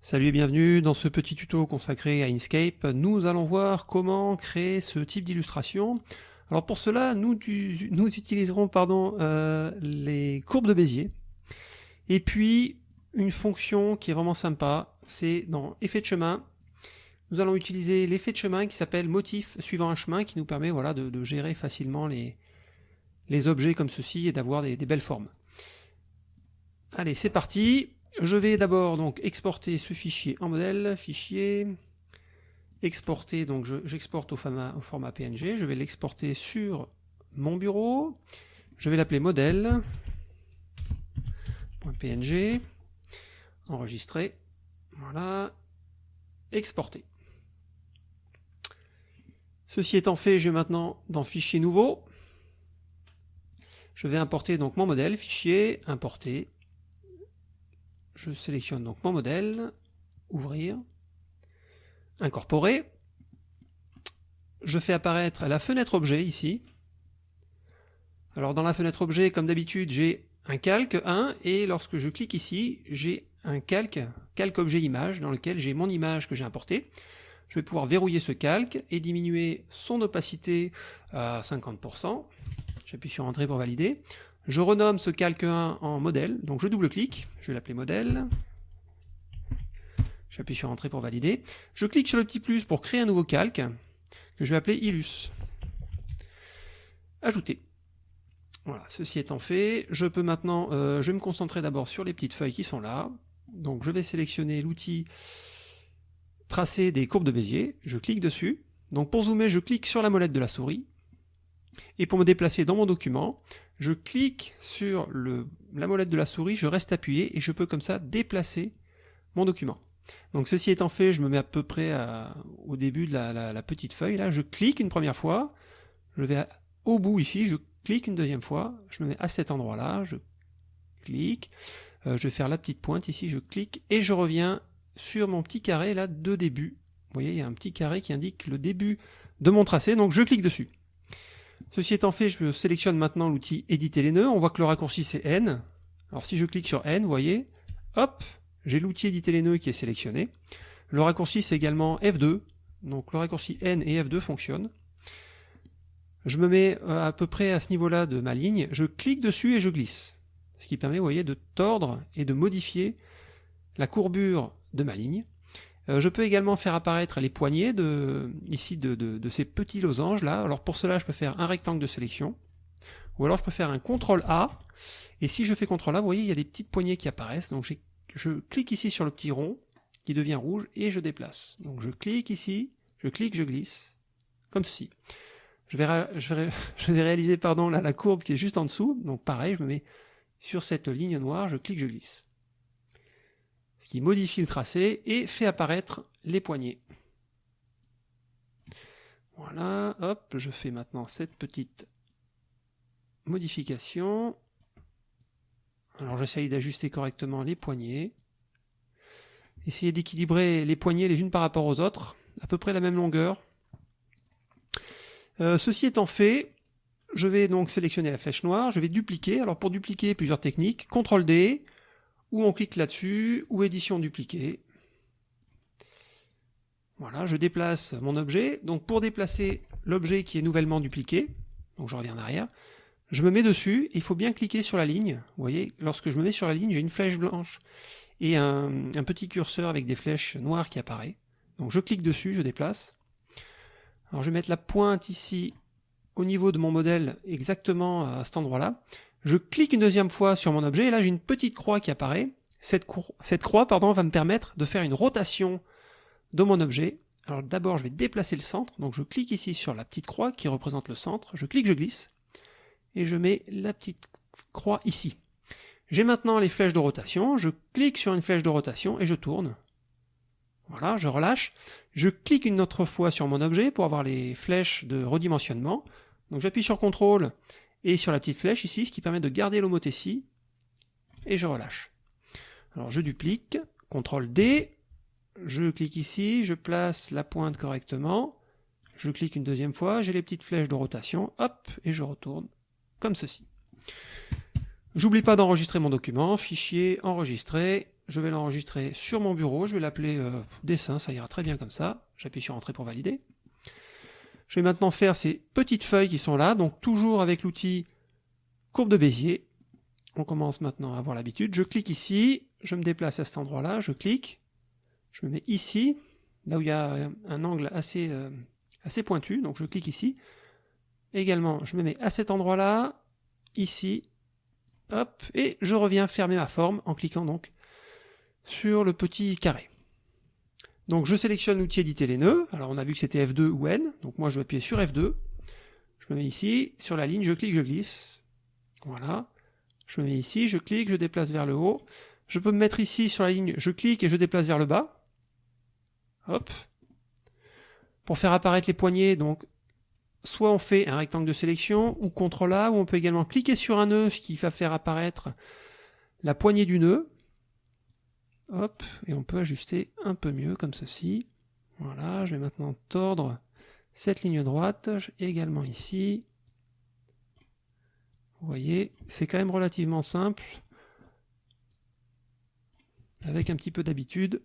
Salut et bienvenue dans ce petit tuto consacré à Inkscape. Nous allons voir comment créer ce type d'illustration. Alors pour cela, nous, utiliserons pardon, euh, les courbes de Bézier. Et puis, une fonction qui est vraiment sympa, c'est dans Effet de chemin. Nous allons utiliser l'effet de chemin qui s'appelle motif suivant un chemin qui nous permet voilà, de, gérer facilement les, les objets comme ceci et d'avoir des belles formes. Allez, c'est parti je vais d'abord donc exporter ce fichier en modèle, fichier, exporter, donc j'exporte au, format PNG, je vais l'exporter sur mon bureau, je vais l'appeler modèle.png, enregistrer, voilà, exporter. Ceci étant fait, je vais maintenant dans fichier nouveau, je vais importer donc mon modèle, fichier, importer, je sélectionne donc mon modèle, ouvrir, incorporer, je fais apparaître la fenêtre objet ici. Alors dans la fenêtre objet, comme d'habitude, j'ai un calque 1, et lorsque je clique ici, j'ai un calque, calque objet image, dans lequel j'ai mon image que j'ai importée. Je vais pouvoir verrouiller ce calque et diminuer son opacité à 50%. J'appuie sur Entrée pour valider. Je renomme ce calque 1 en modèle, donc je double-clique, je vais l'appeler modèle. J'appuie sur Entrée pour valider. Je clique sur le petit plus pour créer un nouveau calque, que je vais appeler Illus. Ajouter. Voilà, ceci étant fait, je peux maintenant, euh, je vais me concentrer d'abord sur les petites feuilles qui sont là. Donc je vais sélectionner l'outil tracer des courbes de Bézier, je clique dessus. Donc pour zoomer, je clique sur la molette de la souris. Et pour me déplacer dans mon document, je clique sur la molette de la souris, je reste appuyé et je peux comme ça déplacer mon document. Donc ceci étant fait, je me mets à peu près au début de la, petite feuille. Là, je clique une première fois, je vais au bout ici, je clique une deuxième fois, je me mets à cet endroit-là, je clique, euh, je vais faire la petite pointe ici, je clique et je reviens sur mon petit carré là de début. Vous voyez, il y a un petit carré qui indique le début de mon tracé, donc je clique dessus. Ceci étant fait, je sélectionne maintenant l'outil éditer les nœuds. On voit que le raccourci c'est N. Alors si je clique sur N, vous voyez, hop, j'ai l'outil éditer les nœuds qui est sélectionné. Le raccourci c'est également F2. Donc le raccourci N et F2 fonctionnent. Je me mets euh, à peu près à ce niveau-là de ma ligne. Je clique dessus et je glisse. Ce qui permet, voyez, de tordre et de modifier la courbure de ma ligne. Euh, je peux également faire apparaître les poignées de, ici de, ces petits losanges là. Alors pour cela, je peux faire un rectangle de sélection. Ou alors je peux faire un CTRL A. Et si je fais CTRL A, vous voyez, il y a des petites poignées qui apparaissent. Donc je clique ici sur le petit rond qui devient rouge et je déplace. Donc je clique ici, je clique, je glisse, comme ceci. Je vais, je vais, je vais réaliser pardon, la courbe qui est juste en dessous. Donc pareil, je me mets sur cette ligne noire, je clique, je glisse ce qui modifie le tracé et fait apparaître les poignées. Voilà, hop, je fais maintenant cette petite modification. Alors j'essaye d'ajuster correctement les poignées. Essayez d'équilibrer les poignées les unes par rapport aux autres, à peu près la même longueur. Euh, ceci étant fait, je vais donc sélectionner la flèche noire, je vais dupliquer. Alors pour dupliquer, plusieurs techniques. CTRL D, ou on clique là-dessus, ou édition dupliquée. Voilà, je déplace mon objet. Donc pour déplacer l'objet qui est nouvellement dupliqué, donc je reviens en arrière, je me mets dessus, il faut bien cliquer sur la ligne. Vous voyez, lorsque je me mets sur la ligne, j'ai une flèche blanche et un, petit curseur avec des flèches noires qui apparaît. Donc je clique dessus, je déplace. Alors je vais mettre la pointe ici au niveau de mon modèle exactement à cet endroit-là. Je clique une deuxième fois sur mon objet et là j'ai une petite croix qui apparaît. Cette, croix pardon, va me permettre de faire une rotation de mon objet. Alors d'abord je vais déplacer le centre, donc je clique ici sur la petite croix qui représente le centre, je clique, je glisse, et je mets la petite croix ici. J'ai maintenant les flèches de rotation, je clique sur une flèche de rotation et je tourne. Voilà, je relâche. Je clique une autre fois sur mon objet pour avoir les flèches de redimensionnement. Donc j'appuie sur CTRL et sur la petite flèche ici, ce qui permet de garder l'homothétie, et je relâche. Alors je duplique, CTRL D, je clique ici, je place la pointe correctement, je clique une deuxième fois, j'ai les petites flèches de rotation, hop, et je retourne comme ceci. J'oublie pas d'enregistrer mon document, fichier, enregistrer, je vais l'enregistrer sur mon bureau, je vais l'appeler euh, dessin, ça ira très bien comme ça. J'appuie sur Entrée pour valider. Je vais maintenant faire ces petites feuilles qui sont là, donc toujours avec l'outil courbe de Bézier. On commence maintenant à avoir l'habitude. Je clique ici, je me déplace à cet endroit-là, je clique, je me mets ici, là où il y a un angle assez, euh, assez pointu, donc je clique ici. Également, je me mets à cet endroit-là, ici, hop, et je reviens fermer ma forme en cliquant donc sur le petit carré. Donc je sélectionne l'outil éditer les nœuds, alors on a vu que c'était F2 ou N, donc moi je vais appuyer sur F2, je me mets ici, sur la ligne, je clique, je glisse, voilà, je me mets ici, je clique, je déplace vers le haut, je peux me mettre ici sur la ligne, je clique et je déplace vers le bas, hop, pour faire apparaître les poignées, donc soit on fait un rectangle de sélection, ou CTRL A, ou on peut également cliquer sur un nœud, ce qui va faire apparaître la poignée du nœud, Et on peut ajuster un peu mieux comme ceci. Voilà, je vais maintenant tordre cette ligne droite, également ici. Vous voyez, c'est quand même relativement simple. Avec un petit peu d'habitude,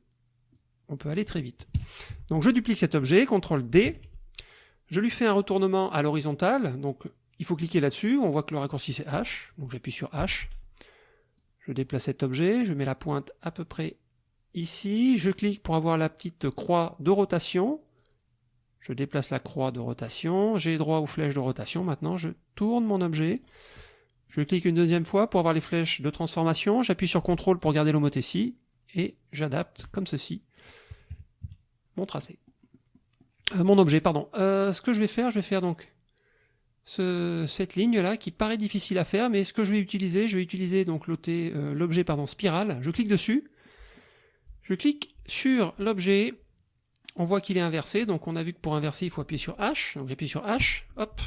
on peut aller très vite. Donc je duplique cet objet, CTRL D. Je lui fais un retournement à l'horizontale, donc il faut cliquer là-dessus, on voit que le raccourci c'est H, donc j'appuie sur H. Je déplace cet objet, je mets la pointe à peu près ici, je clique pour avoir la petite croix de rotation, je déplace la croix de rotation, j'ai droit aux flèches de rotation, maintenant je tourne mon objet, je clique une deuxième fois pour avoir les flèches de transformation, j'appuie sur CTRL pour garder l'homothétie, et j'adapte comme ceci mon tracé. Euh, mon objet, pardon. Euh, ce que je vais faire, je vais faire donc cette ligne là qui paraît difficile à faire, mais ce que je vais utiliser, je vais utiliser donc euh, l'objet pardon spirale. Je clique dessus, je clique sur l'objet, on voit qu'il est inversé, donc on a vu que pour inverser il faut appuyer sur H, donc j'appuie sur H, hop,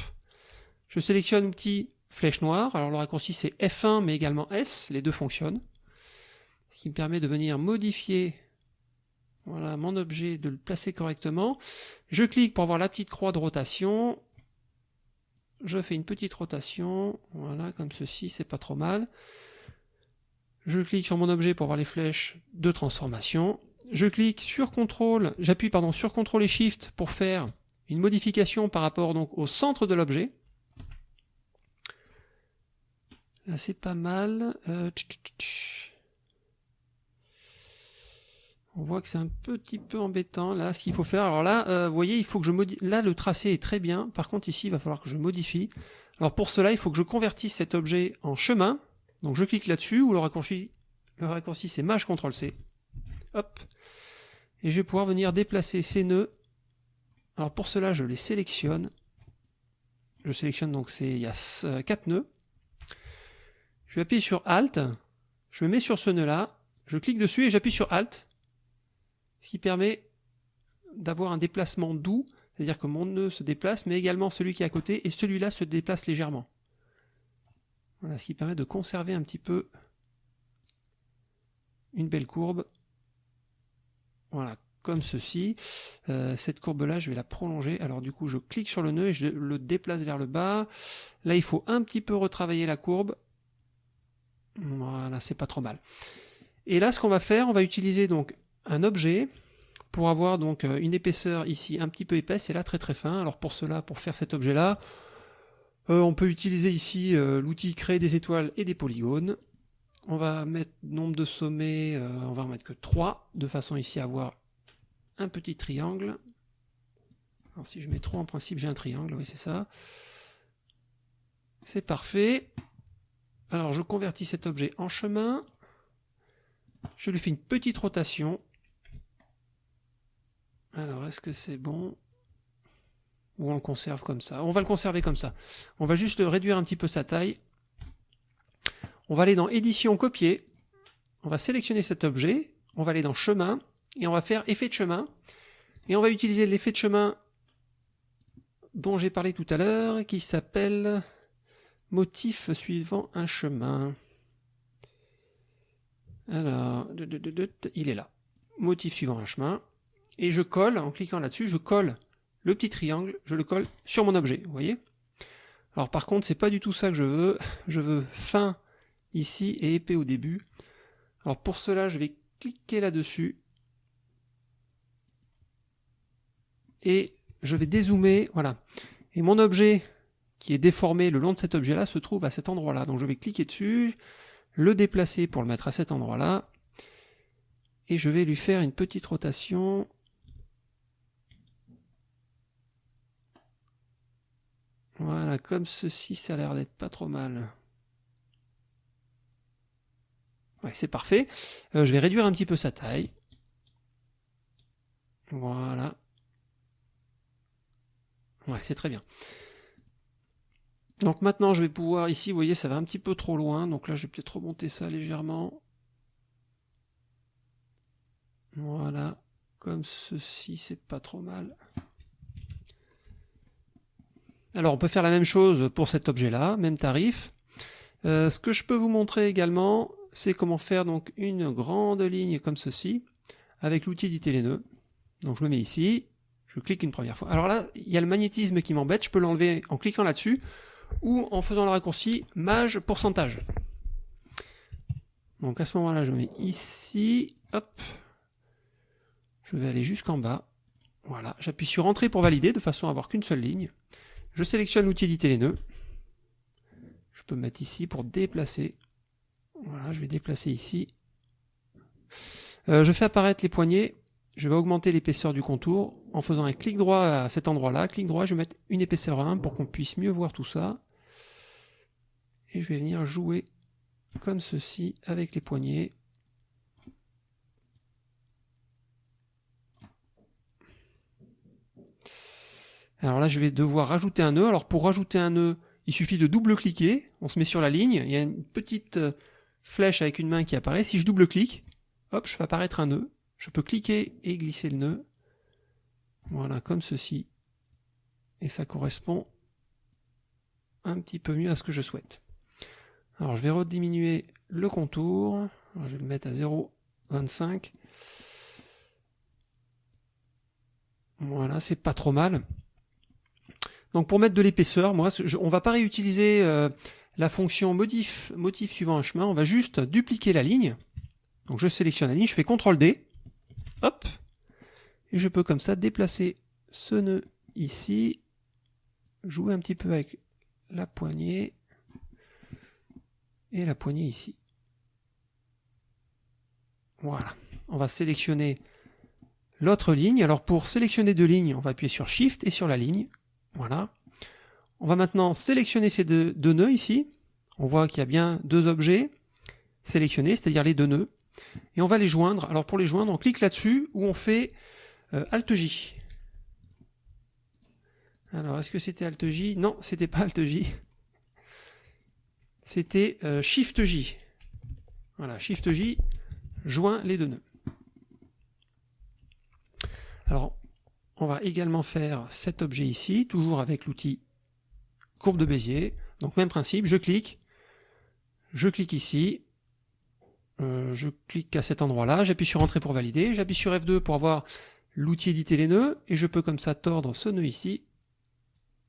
je sélectionne l'outil flèche noire, alors le raccourci c'est F1 mais également S, les deux fonctionnent, ce qui me permet de venir modifier voilà, mon objet, de le placer correctement. Je clique pour avoir la petite croix de rotation, je fais une petite rotation, voilà, comme ceci, c'est pas trop mal. Je clique sur mon objet pour voir les flèches de transformation. Je clique sur CTRL, j'appuie pardon sur CTRL et SHIFT pour faire une modification par rapport donc au centre de l'objet. Là c'est pas mal. Euh, on voit que c'est un petit peu embêtant. Là, ce qu'il faut faire, alors là, euh, vous voyez, il faut que je modifie. Là, le tracé est très bien. Par contre, ici, il va falloir que je modifie. Alors pour cela, il faut que je convertisse cet objet en chemin. Donc je clique là-dessus, ou le raccourci, le raccourci c'est Maj CTRL C. Hop. Et je vais pouvoir venir déplacer ces nœuds. Alors pour cela, je les sélectionne. Je sélectionne donc c'est il y a 4 nœuds. Je vais appuyer sur Alt. Je me mets sur ce nœud-là. Je clique dessus et j'appuie sur Alt ce qui permet d'avoir un déplacement doux, c'est-à-dire que mon nœud se déplace, mais également celui qui est à côté, et celui-là se déplace légèrement. Voilà, ce qui permet de conserver un petit peu une belle courbe. Voilà, comme ceci. Euh, cette courbe-là, je vais la prolonger. Alors du coup, je clique sur le nœud et je le déplace vers le bas. Là, il faut un petit peu retravailler la courbe. Voilà, c'est pas trop mal. Et là, ce qu'on va faire, on va utiliser donc un objet pour avoir donc euh, une épaisseur ici un petit peu épaisse et là très très fin. Alors pour cela, pour faire cet objet là, euh, on peut utiliser ici euh, l'outil créer des étoiles et des polygones. On va mettre nombre de sommets, on va en mettre que 3, de façon ici à avoir un petit triangle. Alors si je mets 3 en principe j'ai un triangle, oui c'est ça. C'est parfait. Alors je convertis cet objet en chemin. Je lui fais une petite rotation alors, est-ce que c'est bon? Ou on le conserve comme ça? On va le conserver comme ça. On va juste réduire un petit peu sa taille. On va aller dans Édition, Copier. On va sélectionner cet objet. On va aller dans Chemin. Et on va faire Effet de chemin. Et on va utiliser l'effet de chemin dont j'ai parlé tout à l'heure, qui s'appelle motif suivant un chemin. Alors, il est là. Motif suivant un chemin et je colle, en cliquant là-dessus, je colle le petit triangle, je le colle sur mon objet, vous voyez? Alors par contre, c'est pas du tout ça que je veux, je veux fin ici et épais au début. Alors pour cela, je vais cliquer là-dessus. Et je vais dézoomer, voilà. Et mon objet qui est déformé le long de cet objet-là se trouve à cet endroit-là. Donc je vais cliquer dessus, le déplacer pour le mettre à cet endroit-là. Et je vais lui faire une petite rotation. Voilà, comme ceci, ça a l'air d'être pas trop mal. Ouais, c'est parfait. Euh, je vais réduire un petit peu sa taille. Voilà. Ouais, c'est très bien. Donc maintenant, je vais pouvoir, ici, vous voyez, ça va un petit peu trop loin. Donc là, je vais peut-être remonter ça légèrement. Voilà. Comme ceci, c'est pas trop mal. Alors, on peut faire la même chose pour cet objet-là, même tarif. Euh, ce que je peux vous montrer également, c'est comment faire donc une grande ligne comme ceci, avec l'outil d'éditer les nœuds. Donc je le mets ici, je clique une première fois. Alors là, il y a le magnétisme qui m'embête, je peux l'enlever en cliquant là-dessus, ou en faisant le raccourci mage pourcentage. Donc à ce moment-là, je mets ici, hop, je vais aller jusqu'en bas, voilà, j'appuie sur entrée pour valider, de façon à avoir qu'une seule ligne. Je sélectionne l'outil éditer les nœuds, je peux mettre ici pour déplacer, voilà, je vais déplacer ici. Euh, je fais apparaître les poignées, je vais augmenter l'épaisseur du contour en faisant un clic droit à cet endroit-là. Clic droit, je vais mettre une épaisseur 1 pour qu'on puisse mieux voir tout ça. Et je vais venir jouer comme ceci avec les poignets. Alors là, je vais devoir rajouter un nœud. Alors pour rajouter un nœud, il suffit de double-cliquer. On se met sur la ligne. Il y a une petite euh, flèche avec une main qui apparaît. Si je double-clique, hop, je fais apparaître un nœud. Je peux cliquer et glisser le nœud. Voilà, comme ceci. Et ça correspond un petit peu mieux à ce que je souhaite. Alors je vais rediminuer le contour. je vais le mettre à 0,25. Voilà, c'est pas trop mal. Donc pour mettre de l'épaisseur, moi, on va pas réutiliser euh, la fonction motif suivant un chemin, on va juste dupliquer la ligne. Donc je sélectionne la ligne, je fais CTRL D, hop, et je peux comme ça déplacer ce nœud ici, jouer un petit peu avec la poignée, et la poignée ici. Voilà, on va sélectionner l'autre ligne. Alors pour sélectionner deux lignes, on va appuyer sur Shift et sur la ligne. Voilà. On va maintenant sélectionner ces deux, nœuds ici. On voit qu'il y a bien deux objets sélectionnés, c'est-à-dire les deux nœuds. Et on va les joindre. Alors pour les joindre, on clique là-dessus où on fait euh, Alt J. Alors est-ce que c'était Alt J? Non, c'était pas Alt J. C'était euh, Shift J. Voilà, Shift J joint les deux nœuds. Alors, on va également faire cet objet ici, toujours avec l'outil courbe de Bézier. Donc même principe, je clique, je clique ici, euh, je clique à cet endroit-là, j'appuie sur Entrée pour valider, j'appuie sur F2 pour avoir l'outil éditer les nœuds, et je peux comme ça tordre ce nœud ici,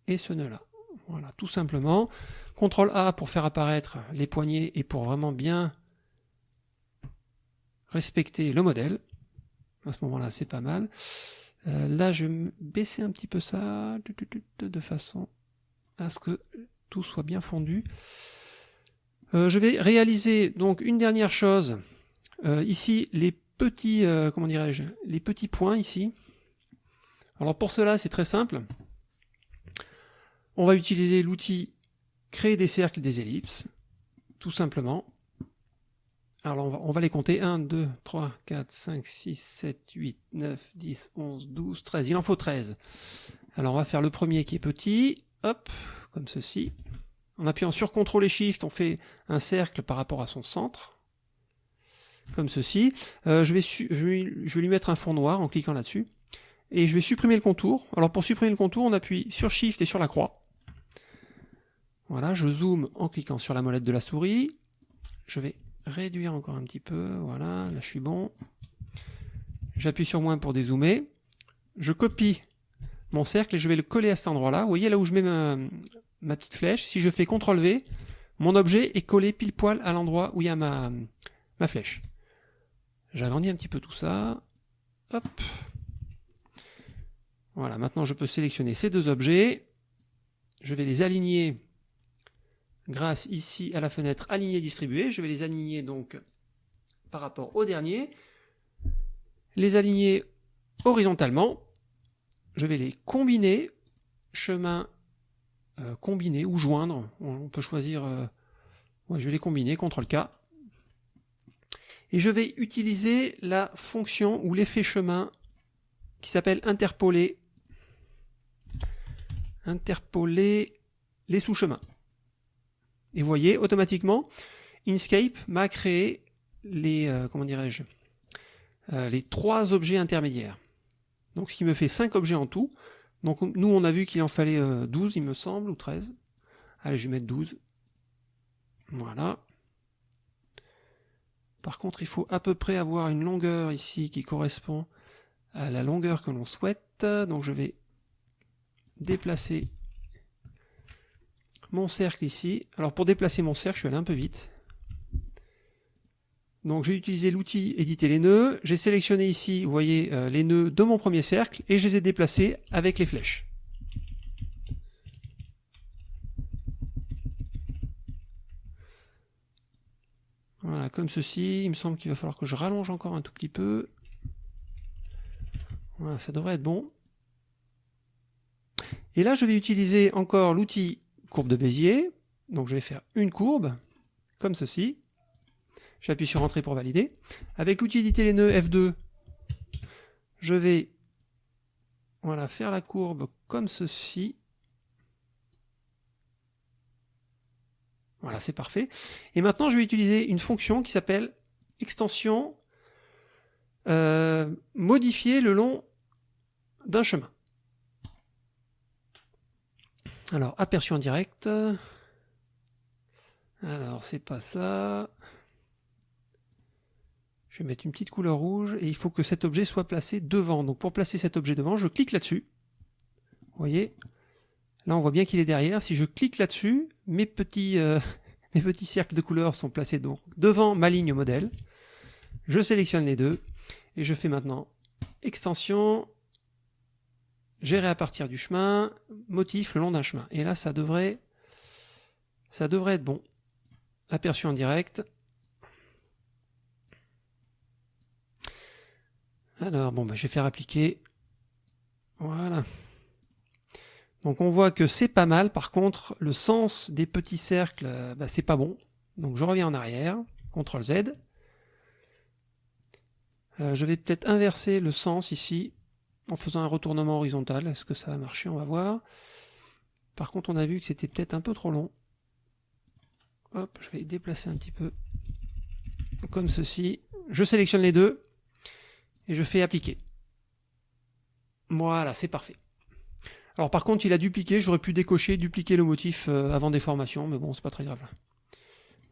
et ce nœud-là. Voilà, tout simplement. CTRL A pour faire apparaître les poignées et pour vraiment bien respecter le modèle. À ce moment-là, c'est pas mal. Euh, là, je vais baisser un petit peu ça, de façon à ce que tout soit bien fondu. Euh, je vais réaliser donc une dernière chose. Euh, ici, les petits, comment dirais-je, les petits points ici. Alors pour cela, c'est très simple. On va utiliser l'outil créer des cercles, des ellipses, tout simplement. Alors on va, les compter. 1, 2, 3, 4, 5, 6, 7, 8, 9, 10, 11, 12, 13. Il en faut 13. Alors on va faire le premier qui est petit. Hop, comme ceci. En appuyant sur CTRL et SHIFT, on fait un cercle par rapport à son centre, comme ceci. Euh, je, vais je, vais lui mettre un fond noir en cliquant là-dessus. Et je vais supprimer le contour. Alors pour supprimer le contour, on appuie sur SHIFT et sur la croix. Voilà, je zoome en cliquant sur la molette de la souris. Je vais réduire encore un petit peu. Voilà, là je suis bon. J'appuie sur moins pour dézoomer. Je copie mon cercle et je vais le coller à cet endroit-là. Vous voyez là où je mets ma, petite flèche, si je fais CTRL V, mon objet est collé pile poil à l'endroit où il y a ma, ma flèche. J'agrandis un petit peu tout ça. Hop. Voilà, maintenant je peux sélectionner ces deux objets. Je vais les aligner grâce ici à la fenêtre aligner distribuer. Je vais les aligner donc par rapport au dernier. Les aligner horizontalement. Je vais les combiner. Chemin euh, combiner ou joindre. On peut choisir... Euh, je vais les combiner, CTRL K. Et je vais utiliser la fonction ou l'effet chemin qui s'appelle interpoler. Interpoler les sous-chemins. Et vous voyez, automatiquement, Inkscape m'a créé les, euh, comment dirais-je, euh, les trois objets intermédiaires. Donc ce qui me fait 5 objets en tout. Donc nous on a vu qu'il en fallait 12 euh, il me semble, ou 13. Allez je vais mettre 12. Voilà. Par contre il faut à peu près avoir une longueur ici qui correspond à la longueur que l'on souhaite. Donc je vais déplacer mon cercle ici. Alors pour déplacer mon cercle, je suis allé un peu vite. Donc j'ai utilisé l'outil éditer les nœuds, j'ai sélectionné ici, vous voyez, euh, les nœuds de mon premier cercle, et je les ai déplacés avec les flèches. Voilà, comme ceci, il me semble qu'il va falloir que je rallonge encore un tout petit peu. Voilà, ça devrait être bon. Et là, je vais utiliser encore l'outil courbe de Bézier. Donc je vais faire une courbe, comme ceci. J'appuie sur Entrée pour valider. Avec l'outil éditer les nœuds F2, je vais voilà, faire la courbe comme ceci. Voilà, c'est parfait. Et maintenant, je vais utiliser une fonction qui s'appelle extension euh, modifier le long d'un chemin. Alors, aperçu en direct. Alors, c'est pas ça. Je vais mettre une petite couleur rouge et il faut que cet objet soit placé devant. Donc pour placer cet objet devant, je clique là-dessus. Vous voyez? Là, on voit bien qu'il est derrière. Si je clique là-dessus, mes petits, euh, mes petits cercles de couleurs sont placés donc devant ma ligne modèle. Je sélectionne les deux et je fais maintenant extension, gérer à partir du chemin, motif le long d'un chemin. Et là, ça devrait, ça devrait être bon. Aperçu en direct. Alors, bon, bah, je vais faire appliquer. Voilà. Donc on voit que c'est pas mal, par contre, le sens des petits cercles, bah, c'est pas bon. Donc je reviens en arrière, CTRL Z. Euh, je vais peut-être inverser le sens ici, en faisant un retournement horizontal. Est-ce que ça va marcher On va voir. Par contre, on a vu que c'était peut-être un peu trop long. Hop, je vais déplacer un petit peu, comme ceci. Je sélectionne les deux, et je fais appliquer. Voilà, c'est parfait. Alors par contre, il a dupliqué, j'aurais pu décocher, dupliquer le motif euh, avant déformation, mais bon, c'est pas très grave.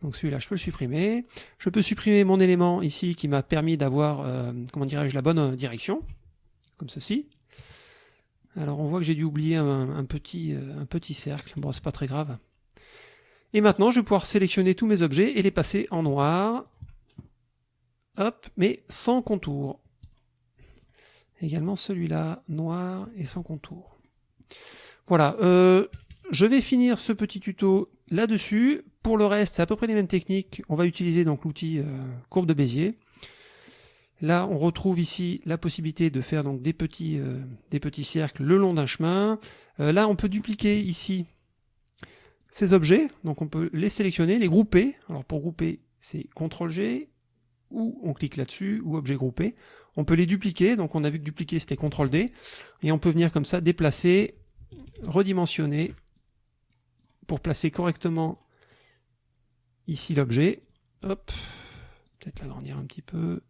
Donc celui-là, je peux le supprimer. Je peux supprimer mon élément ici qui m'a permis d'avoir, euh, comment dirais-je, la bonne euh, direction, comme ceci. Alors on voit que j'ai dû oublier un, petit, un petit cercle, bon, c'est pas très grave. Et maintenant, je vais pouvoir sélectionner tous mes objets et les passer en noir. Hop, mais sans contour. Également celui-là, noir et sans contour. Voilà, euh, je vais finir ce petit tuto là-dessus. Pour le reste, c'est à peu près les mêmes techniques. On va utiliser donc l'outil euh, courbe de Bézier. Là, on retrouve ici la possibilité de faire donc des petits, euh, des petits cercles le long d'un chemin. là, on peut dupliquer ici ces objets. Donc on peut les sélectionner, les grouper. Alors pour grouper, c'est CTRL-G, ou on clique là-dessus, ou objet groupé. On peut les dupliquer, donc on a vu que dupliquer c'était CTRL D, et on peut venir comme ça déplacer, redimensionner, pour placer correctement ici l'objet. Hop, peut-être l'agrandir un petit peu.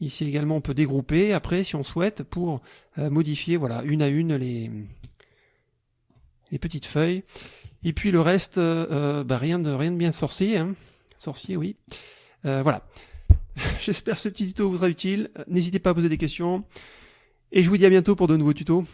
Ici également on peut dégrouper, après si on souhaite, pour euh, modifier voilà, une à une les, les petites feuilles. Et puis le reste, euh, euh, bah, rien, de, rien de bien sorcier. Hein. Sorcier, oui. voilà. J'espère que ce petit tuto vous sera utile. N'hésitez pas à poser des questions. Et je vous dis à bientôt pour de nouveaux tutos.